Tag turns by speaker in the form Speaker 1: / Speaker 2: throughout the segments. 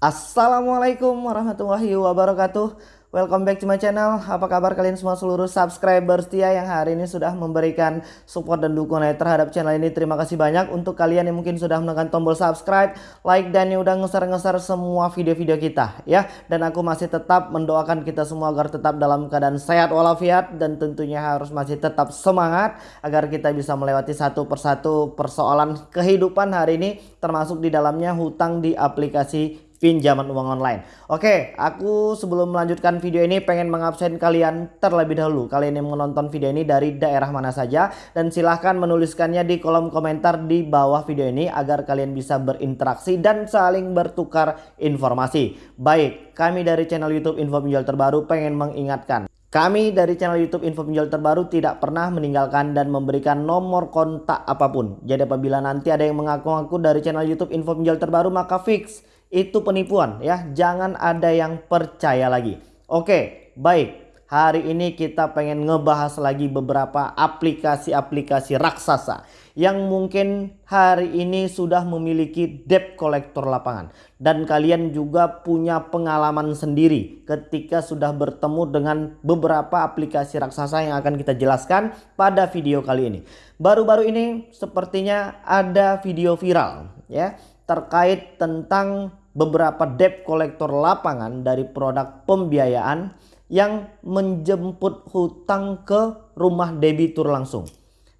Speaker 1: Assalamualaikum warahmatullahi wabarakatuh. Welcome back to my channel. Apa kabar kalian semua seluruh subscriber setia Yang hari ini sudah memberikan support dan dukungan terhadap channel ini? Terima kasih banyak. Untuk kalian yang mungkin sudah menekan tombol subscribe Like dan yang udah ngeser-ngeser semua video-video kita ya. Dan aku masih tetap mendoakan kita semua agar tetap dalam keadaan sehat walafiat Dan tentunya harus masih tetap semangat Agar kita bisa melewati satu persatu persoalan kehidupan hari ini Termasuk di dalamnya hutang di aplikasi pinjaman uang online. Oke, aku sebelum melanjutkan video ini pengen mengabsen kalian terlebih dahulu. Kalian yang menonton video ini dari daerah mana saja dan silahkan menuliskannya di kolom komentar di bawah video ini agar kalian bisa berinteraksi dan saling bertukar informasi. Baik, kami dari channel YouTube Info Pinjol Terbaru pengen mengingatkan kami dari channel YouTube Info Pinjol Terbaru tidak pernah meninggalkan dan memberikan nomor kontak apa pun. Jadi apabila nanti ada yang mengaku-ngaku dari channel YouTube Info Pinjol Terbaru maka fix itu penipuan ya. Jangan ada yang percaya lagi. Oke, baik. Hari ini kita pengen ngebahas lagi beberapa aplikasi-aplikasi raksasa yang mungkin hari ini sudah memiliki debt collector lapangan dan kalian juga punya pengalaman sendiri ketika sudah bertemu dengan beberapa aplikasi raksasa yang akan kita jelaskan pada video kali ini. Baru-baru ini sepertinya ada video viral ya terkait tentang beberapa debt collector lapangan dari produk pembiayaan yang menjemput hutang ke rumah debitur langsung.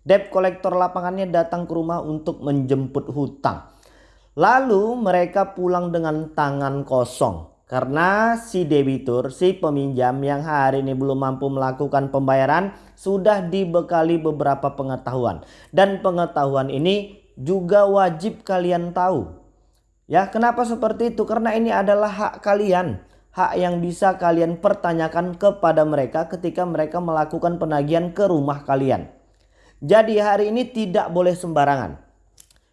Speaker 1: Debt collector lapangannya datang ke rumah untuk menjemput hutang. Lalu mereka pulang dengan tangan kosong. Karena si debitur, si peminjam yang hari ini belum mampu melakukan pembayaran sudah dibekali beberapa pengetahuan. Dan pengetahuan ini juga wajib kalian tahu Ya, kenapa seperti itu? Karena ini adalah hak kalian. Hak yang bisa kalian pertanyakan kepada mereka ketika mereka melakukan penagihan ke rumah kalian. Jadi hari ini tidak boleh sembarangan.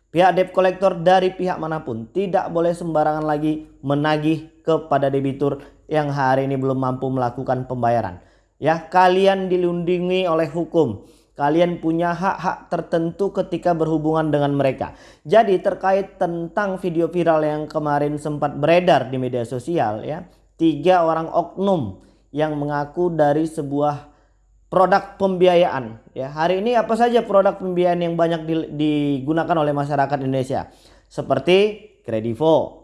Speaker 1: Pihak debt collector dari pihak mana pun tidak boleh sembarangan lagi menagih kepada debitur yang hari ini belum mampu melakukan pembayaran. Ya, kalian dilindungi oleh hukum. Kalian punya hak-hak tertentu ketika berhubungan dengan mereka. Jadi terkait tentang video viral yang kemarin sempat beredar di media sosial ya. Tiga orang oknum yang mengaku dari sebuah produk pembiayaan ya. Hari ini apa saja produk pembiayaan yang banyak digunakan oleh masyarakat Indonesia? Seperti Kredivo,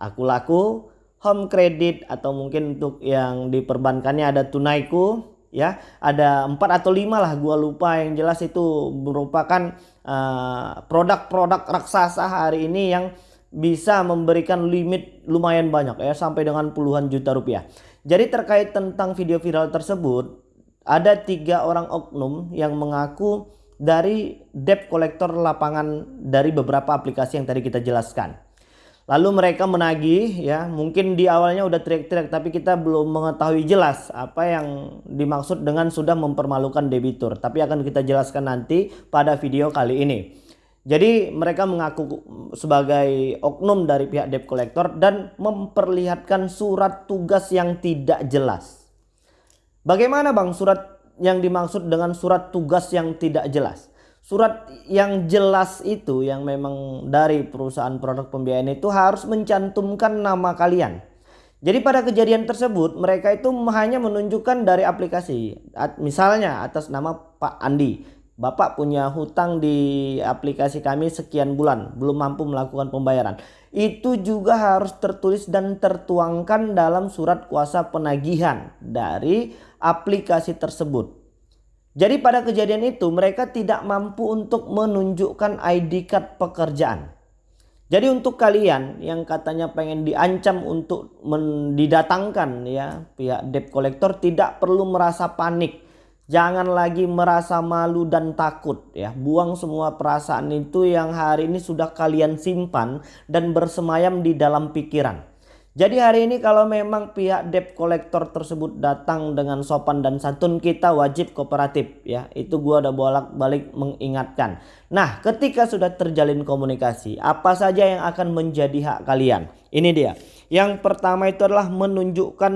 Speaker 1: Aku Laku, Home Credit atau mungkin untuk yang diperbankannya ada Tunaiku, ya ada empat atau lima lah gua lupa. Yang jelas itu merupakan eh, produk-produk uh, raksasa hari ini yang bisa memberikan limit lumayan banyak ya sampai dengan puluhan juta rupiah. Jadi terkait tentang video viral tersebut ada tiga orang oknum yang mengaku dari debt collector lapangan dari beberapa aplikasi yang tadi kita jelaskan Lalu mereka menagih ya mungkin di awalnya udah teriak-teriak tapi kita belum mengetahui jelas apa yang dimaksud dengan sudah mempermalukan debitur. Tapi akan kita jelaskan nanti pada video kali ini. Jadi mereka mengaku sebagai oknum dari pihak debt collector dan memperlihatkan surat tugas yang tidak jelas. Bagaimana bang surat yang dimaksud dengan surat tugas yang tidak jelas? Surat yang jelas itu yang memang dari perusahaan produk pembiayaan itu harus mencantumkan nama kalian. Jadi pada kejadian tersebut mereka itu hanya menunjukkan dari aplikasi. Misalnya atas nama Pak Andi. Bapak punya hutang di aplikasi kami sekian bulan belum mampu melakukan pembayaran. Itu juga harus tertulis dan tertuangkan dalam surat kuasa penagihan dari aplikasi tersebut. Jadi pada kejadian itu mereka tidak mampu untuk menunjukkan ID card pekerjaan. Jadi untuk kalian yang katanya pengen diancam untuk didatangkan ya pihak debt collector tidak perlu merasa panik. Jangan lagi merasa malu dan takut ya. Buang semua perasaan itu yang hari ini sudah kalian simpan dan bersemayam di dalam pikiran. Jadi hari ini kalau memang pihak debt collector tersebut datang dengan sopan dan santun kita wajib kooperatif ya. Itu gua udah bolak-balik mengingatkan. Nah, ketika sudah terjalin komunikasi, apa saja yang akan menjadi hak kalian? Ini dia. Yang pertama itu adalah menunjukkan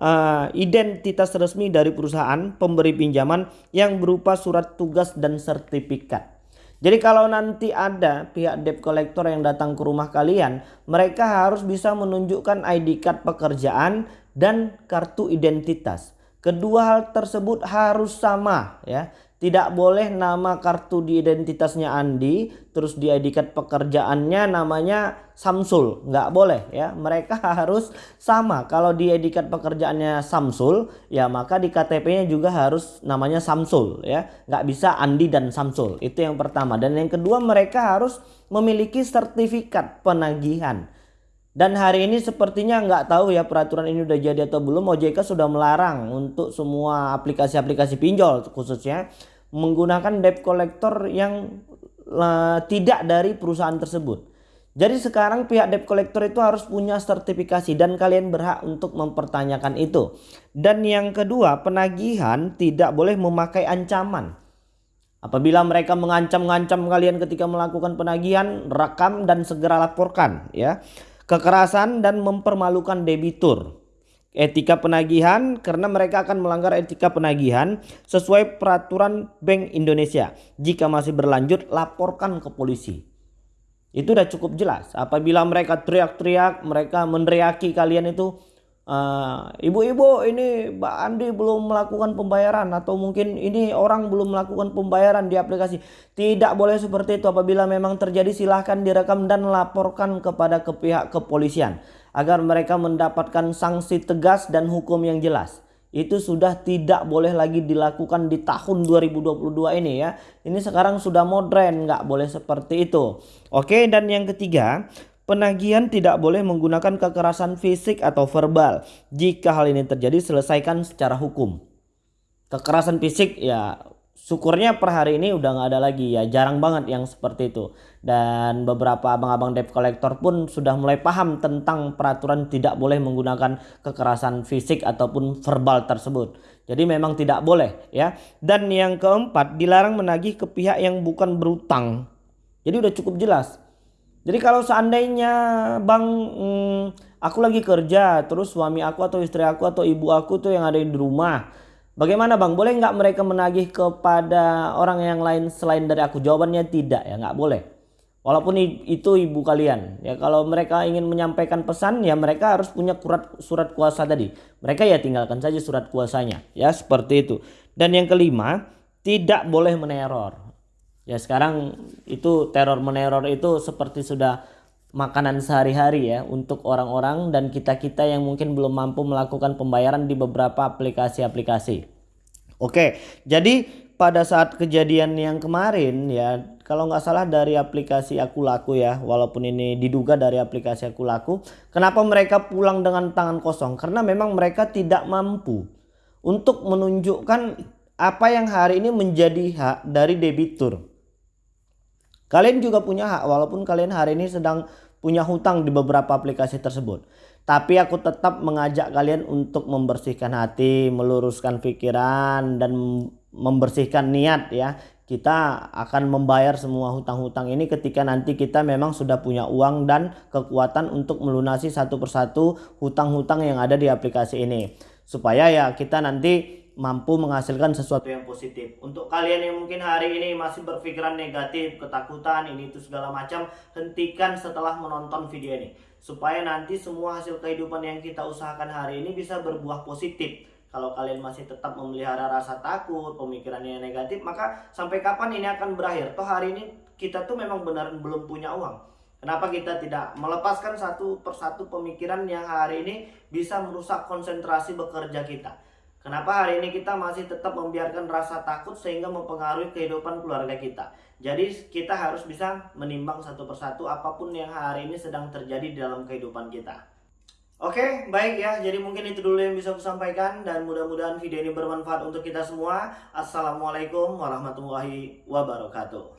Speaker 1: uh, identitas resmi dari perusahaan pemberi pinjaman yang berupa surat tugas dan sertifikat. Jadi kalau nanti ada pihak debt collector yang datang ke rumah kalian, mereka harus bisa menunjukkan ID card pekerjaan dan kartu identitas. Kedua hal tersebut harus sama ya. Tidak boleh nama kartu di identitasnya Andi, terus di ID card pekerjaannya namanya Samsul. Nggak boleh ya. Mereka harus sama. Kalau di ID card pekerjaannya Samsul, ya maka di KTP-nya juga harus namanya Samsul ya. Nggak bisa Andi dan Samsul. Itu yang pertama. Dan yang kedua mereka harus memiliki sertifikat penagihan. Dan hari ini sepertinya nggak tahu ya peraturan ini udah jadi atau belum. OJK sudah melarang untuk semua aplikasi-aplikasi pinjol khususnya menggunakan debt collector yang uh, tidak dari perusahaan tersebut. Jadi sekarang pihak debt collector itu harus punya sertifikasi dan kalian berhak untuk mempertanyakan itu. Dan yang kedua, penagihan tidak boleh memakai ancaman. Apabila mereka mengancam-ngancam kalian ketika melakukan penagihan, rekam dan segera laporkan ya. Kekerasan dan mempermalukan debitur etika penagihan karena mereka akan melanggar etika penagihan sesuai peraturan Bank Indonesia. Jika masih berlanjut laporkan ke polisi. Itu udah cukup jelas. Apabila mereka teriak-teriak, mereka meneriaki kalian itu ibu-ibu uh, ini Mbak Andi belum melakukan pembayaran atau mungkin ini orang belum melakukan pembayaran di aplikasi. Tidak boleh seperti itu. Apabila memang terjadi silahkan direkam dan laporkan kepada ke pihak kepolisian agar mereka mendapatkan sanksi tegas dan hukum yang jelas. Itu sudah tidak boleh lagi dilakukan di tahun 2022 ini ya. Ini sekarang sudah modern, nggak boleh seperti itu. Oke, dan yang ketiga, penagihan tidak boleh menggunakan kekerasan fisik atau verbal. Jika hal ini terjadi, selesaikan secara hukum. Kekerasan fisik ya syukurnya per hari ini udah nggak ada lagi. Ya jarang banget yang seperti itu. Dan beberapa abang-abang debt collector pun sudah mulai paham tentang peraturan tidak boleh menggunakan kekerasan fisik ataupun verbal tersebut. Jadi memang tidak boleh ya. Dan yang keempat dilarang menagih ke pihak yang bukan berutang. Jadi udah cukup jelas jadi kalau seandainya bang hmm, aku lagi kerja terus suami aku atau istri aku atau ibu aku tuh yang ada di rumah Bagaimana bang? Boleh nggak mereka menagih kepada orang yang lain selain dari aku? Jawabannya tidak ya nggak boleh. Walaupun itu ibu kalian ya kalau mereka ingin menyampaikan pesan ya mereka harus punya surat surat kuasa tadi. Mereka ya tinggalkan saja surat kuasanya ya seperti itu. Dan yang kelima tidak boleh meneror. Ya sekarang itu teror meneror itu seperti sudah makanan sehari-hari ya untuk orang-orang dan kita-kita yang mungkin belum mampu melakukan pembayaran di beberapa aplikasi-aplikasi. Oke, jadi pada saat kejadian yang kemarin ya kalau nggak salah dari aplikasi aku laku ya walaupun ini diduga dari aplikasi aku laku kenapa mereka pulang dengan tangan kosong karena memang mereka tidak mampu untuk menunjukkan apa yang hari ini menjadi hak dari debitur kalian juga punya hak walaupun kalian hari ini sedang punya hutang di beberapa aplikasi tersebut. Tapi aku tetap mengajak kalian untuk membersihkan hati, meluruskan pikiran dan membersihkan niat ya. Kita akan membayar semua hutang-hutang ini ketika nanti kita memang sudah punya uang dan kekuatan untuk melunasi satu persatu hutang-hutang yang ada di aplikasi ini. Supaya ya kita nanti mampu menghasilkan sesuatu yang positif. Untuk kalian yang mungkin hari ini masih berpikiran negatif, ketakutan, ini itu segala macam, hentikan setelah menonton video ini. Supaya nanti semua hasil kehidupan yang kita usahakan hari ini bisa berbuah positif. Kalau kalian masih tetap memelihara rasa takut, pemikirannya negatif, maka sampai kapan ini akan berakhir? Toh hari ini kita tuh memang benar belum punya uang. Kenapa kita tidak melepaskan satu persatu pemikiran yang hari ini bisa merusak konsentrasi bekerja kita? Kenapa hari ini kita masih tetap membiarkan rasa takut sehingga mempengaruhi kehidupan keluarga kita? Jadi kita harus bisa menimbang satu persatu apa pun yang hari ini sedang terjadi dalam kehidupan kita. Oke, baik ya. Jadi mungkin itu dulu yang bisa aku sampaikan dan mudah-mudahan video ini bermanfaat untuk kita semua. Assalamualaikum warahmatullahi wabarakatuh.